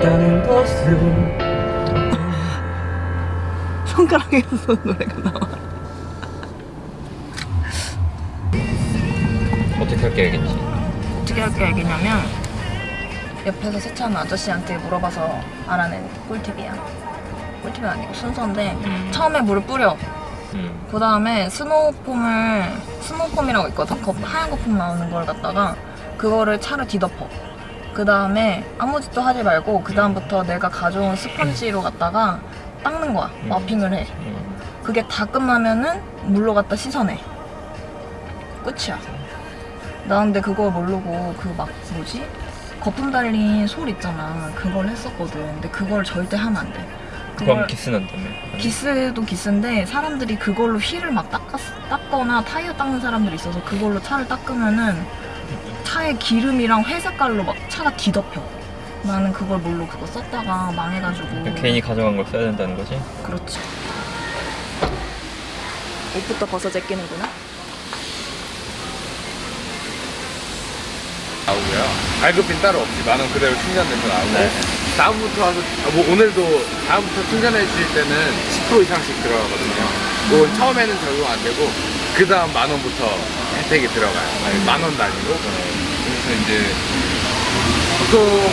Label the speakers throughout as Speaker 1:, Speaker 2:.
Speaker 1: 없었다는 것을
Speaker 2: 손가락에서 노래가 나와.
Speaker 1: 어떻게 할 계획인지
Speaker 2: 어떻게 할 계획이냐면 옆에서 세차하는 아저씨한테 물어봐서 알아낸 꿀팁이야. 꿀팁이 아니고 순서인데
Speaker 1: 음.
Speaker 2: 처음에 물을 뿌려.
Speaker 1: 음.
Speaker 2: 그 다음에 스노우폼을 스노우폼이라고 있거든. 거- 하얀 거품 나오는 걸 갖다가 그거를 차를 뒤덮어. 그 다음에 아무 짓도 하지 말고 그 다음부터 내가 가져온 스펀지로 갖다가 닦는 거야.
Speaker 1: 음.
Speaker 2: 마핑을 해.
Speaker 1: 음.
Speaker 2: 그게 다 끝나면은 물로 갖다 씻어내. 끝이야. 나 근데 그거 모르고 그 막 뭐지? 거품 달린 솔 있잖아. 그걸 했었거든. 근데 그걸 절대 하면 안 돼.
Speaker 1: 그럼 기스 난다며
Speaker 2: 기스도 기스인데 사람들이 그걸로 휠을 막 닦았, 닦거나 타이어 닦는 사람들이 있어서 그걸로 차를 닦으면은 차에 기름이랑 회색깔로 막 차가 뒤덮여. 나는 그걸 모르고 그거 썼다가 망해가지고.
Speaker 1: 그러니까 개인이 가져간 걸 써야 된다는 거지?
Speaker 2: 그렇지. 옷부터 벗어 제끼는구나.
Speaker 3: 나오고요. 발급빈 따로 없이 만원 그대로 충전돼서 나오고
Speaker 1: 네.
Speaker 3: 다음부터 와서 아, 뭐 오늘도 다음부터 충전해 주실 때는 10% 이상씩 들어가거든요. 그건 처음에는 적용 안 되고 그 다음 만 원부터 혜택이 들어가요. 만원 단위로. 그래서 이제 보통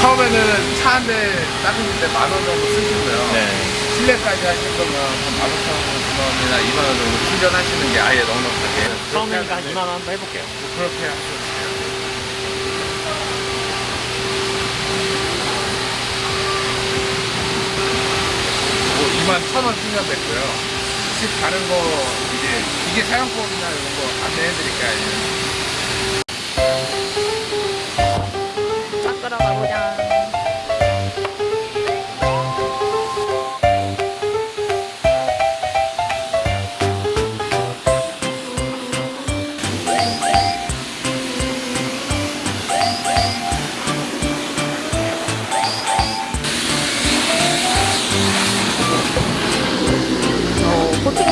Speaker 3: 처음에는 차 한대때만원 정도 쓰시고요.
Speaker 1: 네
Speaker 3: 실내까지 하실 거면 한 15,000원이나 2만 원 정도 충전하시는 게 아예 넉넉하게.
Speaker 1: 처음이니까 한 2만 원 한번 해볼게요
Speaker 3: 그렇게 하셔도 돼요. 뭐 2만 천원 충전됐고요. 집 가는 거 이제 이게 사용법이나 이런 거 안내해드릴까요?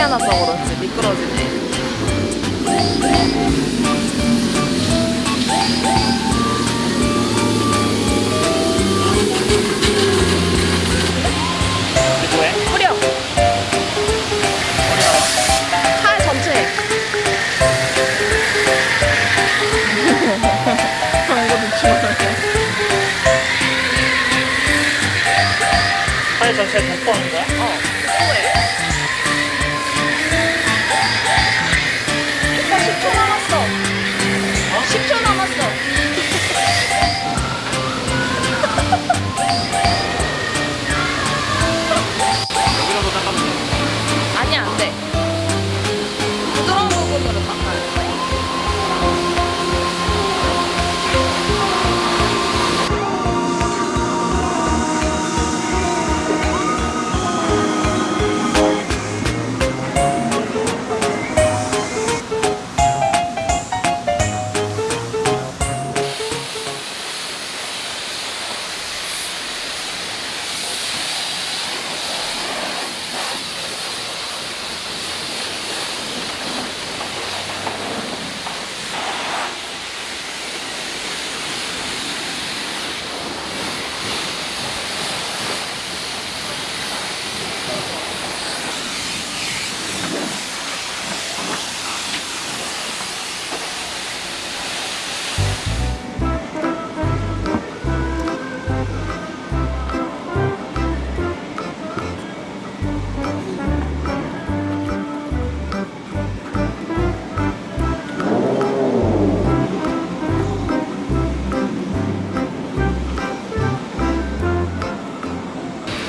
Speaker 2: 더 그렇지 미끄러지네. 뿌려. 전체. 방금
Speaker 1: 전체에 덮어하는 거야?
Speaker 2: 어,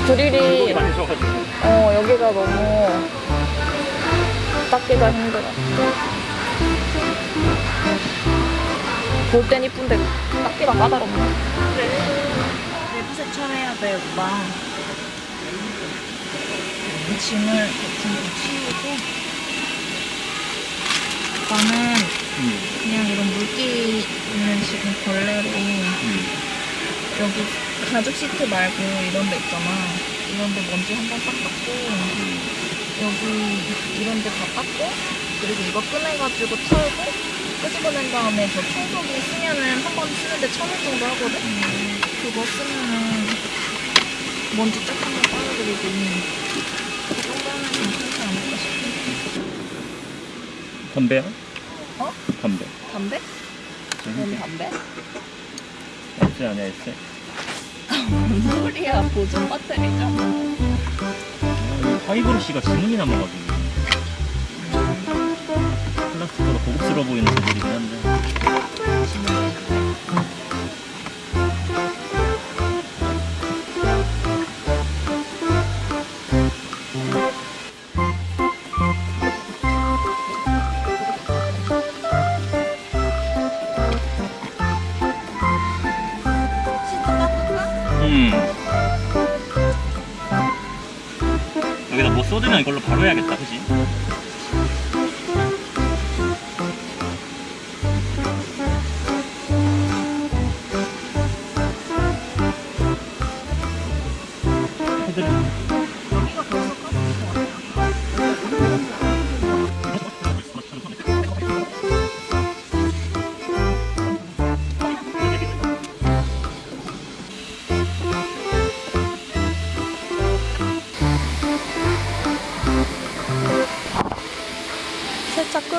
Speaker 2: 드릴이
Speaker 1: 줘가지고.
Speaker 2: 어 여기가 너무 닦기가 힘들어. 볼 땐 이쁜데 닦기가 까다롭네. 내부 세차 해야 돼 오빠. 이 짐을 대충 좀 치우고 오빠는 그냥 이런 물기 있는 지금 걸레로 여기 가죽 시트 말고 이런 데 있잖아. 이런 데 먼지 한번딱 닦고 여기 이런 데 다 닦고 그리고 이거 꺼내가지고 털고 끄집어낸 다음에 저 청소기 쓰면은 한 번 쓰는데 천 원 정도 하거든? 그거 쓰면은 먼지 쫙 한번 빨아들이고 그 정도 하면 괜찮지 않을까 싶은데
Speaker 1: 담배야?
Speaker 2: 어?
Speaker 1: 담배.
Speaker 2: 담배? 뭔 담배?
Speaker 1: 에세 아니야 에세?
Speaker 2: 뭔 소리야 보존 배터리잖아
Speaker 1: 화이브러쉬가 지문이 남아가지고. 플라스틱보다 고급스러워 보이는 재질이긴 한데 여기다 뭐 쏟으면 이걸로 바로 해야겠다 그지?
Speaker 2: 끝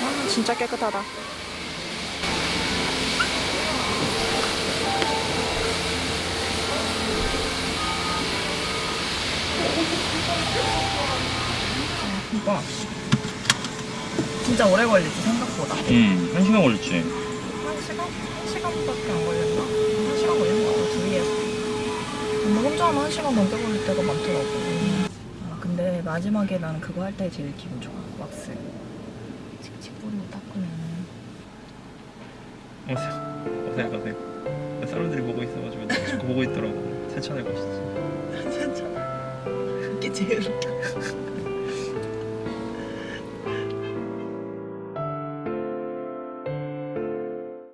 Speaker 2: 아, 진짜 깨끗하다. 이거 진짜 오래 걸리지 생각보다.
Speaker 1: 음, 한 시간 걸렸지.
Speaker 2: 한 시간? 한 시간밖에 안 걸렸나? 1시간, 시간만 빼버릴 때가 많더라고. 아, 근데 마지막에 나는 그거 할 때 제일 기분 좋아. 왁스. 칙칙 뿌리고
Speaker 1: 닦고 나는 어색, 어색, 어색 사람들이 보고 있어가지고 자꾸 보고 있더라고. 세차내고 싶지
Speaker 2: 세차 그게 제일 웃겨.